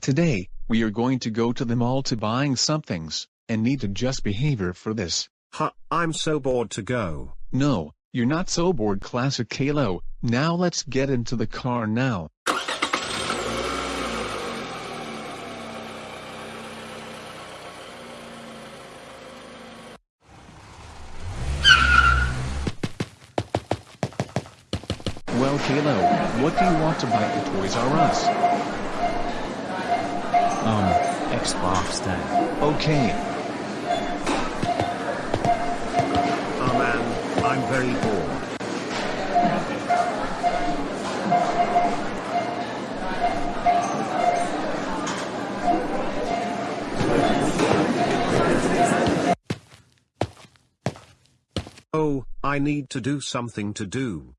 Today, we are going to go to the mall to buying some things, and need to just behavior for this. Huh, I'm so bored to go. No, you're not so bored classic Caillou, now let's get into the car now. Well Caillou, what do you want to buy at Toys R Us? Um, Xbox then. Okay, Oh man, I'm very bored. Oh, I need to do something to do.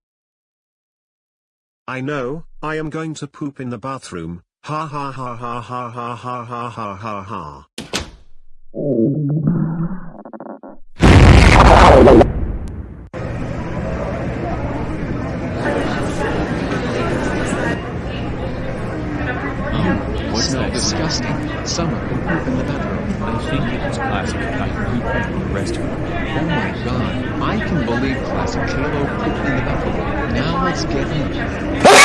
I know, I am going to poop in the bathroom. Ha ha ha ha ha ha ha ha ha ha ha. Disgusting, someone can poop in the bathroom. I think it was classic like you pooped in the restaurant. Oh my god, I can believe classic Caillou pooped in the bathroom. Now let's get him.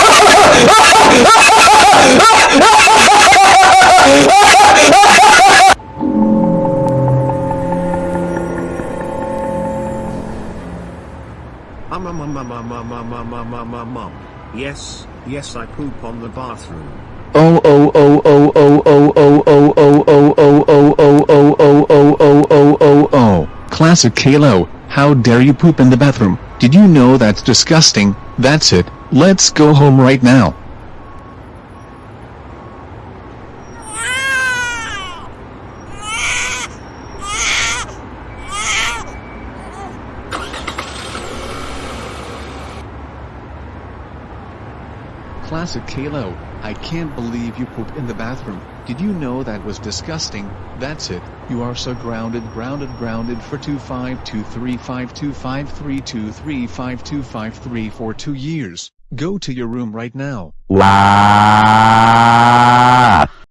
Um, um, um, um, um, um, um, um, um, um, um, um. Yes, yes, I poop on the bathroom. Oh oh oh oh oh oh oh oh oh oh oh oh oh oh oh oh oh oh oh oh Classic Caillou, how dare you poop in the bathroom? Did you know that's disgusting? That's it, let's go home right now. Classic Caillou, I can't believe you pooped in the bathroom. Did you know that was disgusting? That's it. You are so grounded, grounded, grounded for 25235253235253 for two years. Go to your room right now. Wow.